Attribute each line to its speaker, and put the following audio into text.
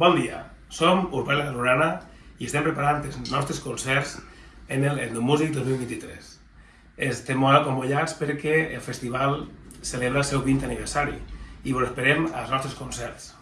Speaker 1: Bon dia, som Urbana Lorana i estem preparant els nostres concerts en el Endomúsic 2023. Estem molt acompanyats perquè el festival celebra el seu 20 aniversari i vos esperem als nostres concerts.